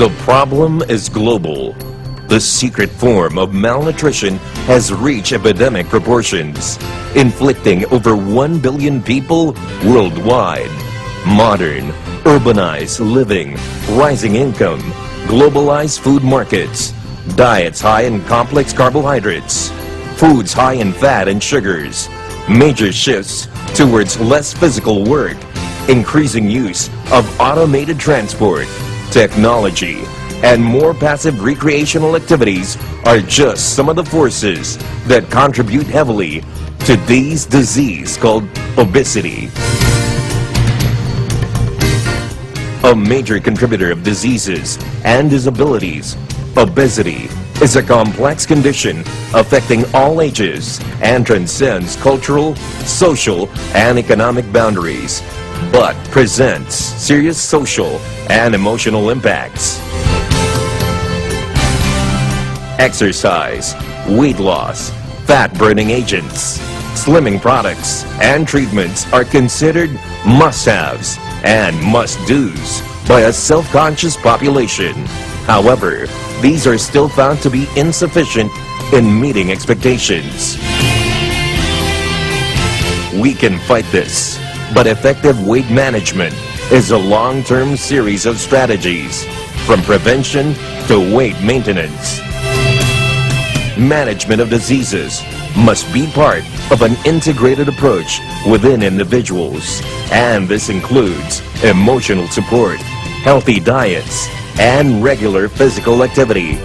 The problem is global. The secret form of malnutrition has reached epidemic proportions, inflicting over 1 billion people worldwide. Modern, urbanized living, rising income, globalized food markets, diets high in complex carbohydrates, foods high in fat and sugars, major shifts towards less physical work, increasing use of automated transport, technology, and more passive recreational activities are just some of the forces that contribute heavily to this disease called obesity. A major contributor of diseases and disabilities, obesity is a complex condition affecting all ages and transcends cultural, social, and economic boundaries, but presents serious social and emotional impacts. Exercise, weight loss, fat-burning agents, slimming products, and treatments are considered must-haves and must-dos by a self-conscious population. However, these are still found to be insufficient in meeting expectations. We can fight this, but effective weight management is a long-term series of strategies, from prevention to weight maintenance. Management of diseases must be part of an integrated approach within individuals, and this includes emotional support, healthy diets, and regular physical activity.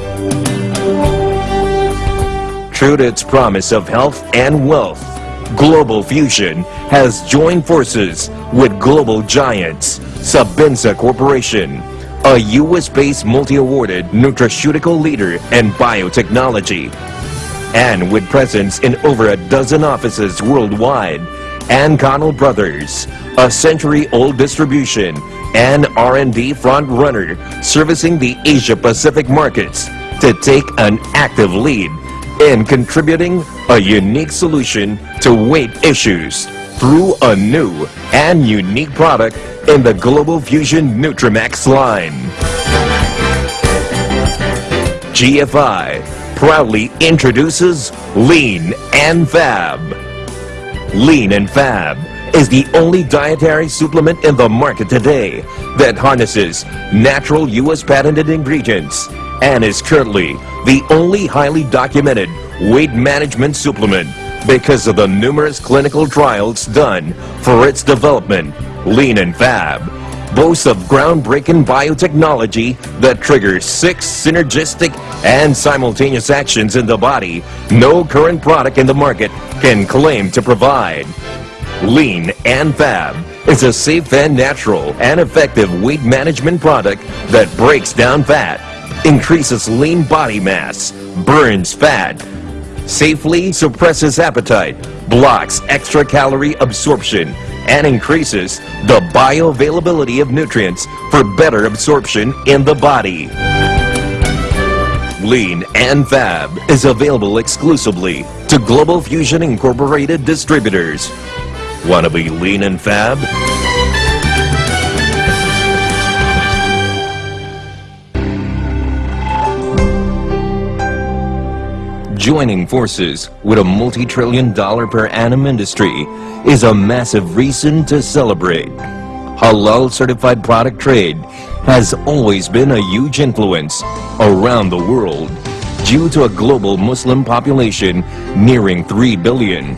True to its promise of health and wealth, Global Fusion has joined forces with global giants Sabinsa Corporation, a U.S.-based multi-awarded nutraceutical leader in biotechnology. And with presence in over a dozen offices worldwide, and Connell Brothers, a century-old distribution and R&D front runner servicing the Asia-Pacific markets to take an active lead in contributing a unique solution to weight issues through a new and unique product in the Global Fusion Nutrimax line. GFI proudly introduces Lean and Fab. Lean and Fab is the only dietary supplement in the market today that harnesses natural U.S. patented ingredients and is currently the only highly documented weight management supplement because of the numerous clinical trials done for its development. Lean and Fab boasts of groundbreaking biotechnology that triggers six synergistic and simultaneous actions in the body no current product in the market can claim to provide. Lean and Fab is a safe and natural and effective weight management product that breaks down fat, increases lean body mass, burns fat, safely suppresses appetite, blocks extra calorie absorption, and increases the bioavailability of nutrients for better absorption in the body. Lean and Fab is available exclusively to Global Fusion Incorporated distributors. Want to be lean and fab? Joining forces with a multi-trillion dollar per annum industry is a massive reason to celebrate. Halal certified product trade has always been a huge influence around the world due to a global Muslim population nearing 3 billion.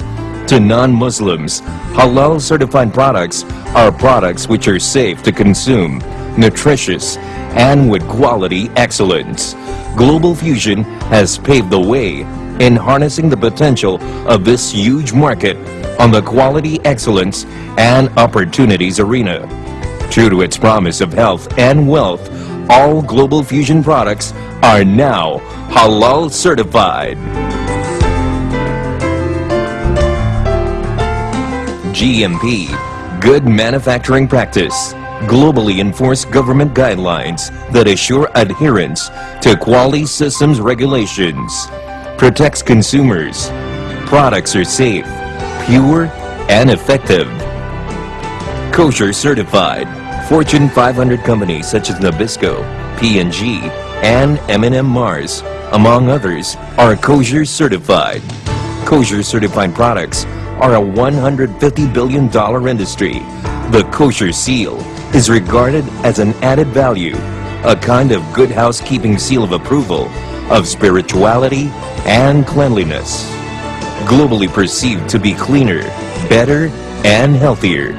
To non-Muslims, halal certified products are products which are safe to consume, nutritious, and with quality excellence. Global Fusion has paved the way in harnessing the potential of this huge market on the quality excellence and opportunities arena. True to its promise of health and wealth, all Global Fusion products are now halal certified. GMP, Good Manufacturing Practice, globally enforce government guidelines that assure adherence to quality systems regulations, protects consumers, products are safe, pure, and effective. Kosher certified, Fortune 500 companies such as Nabisco, P&G, and M&M Mars, among others, are kosher certified. Kosher certified products are a $150 billion industry. The kosher seal is regarded as an added value, a kind of good housekeeping seal of approval, of spirituality and cleanliness. Globally perceived to be cleaner, better, and healthier.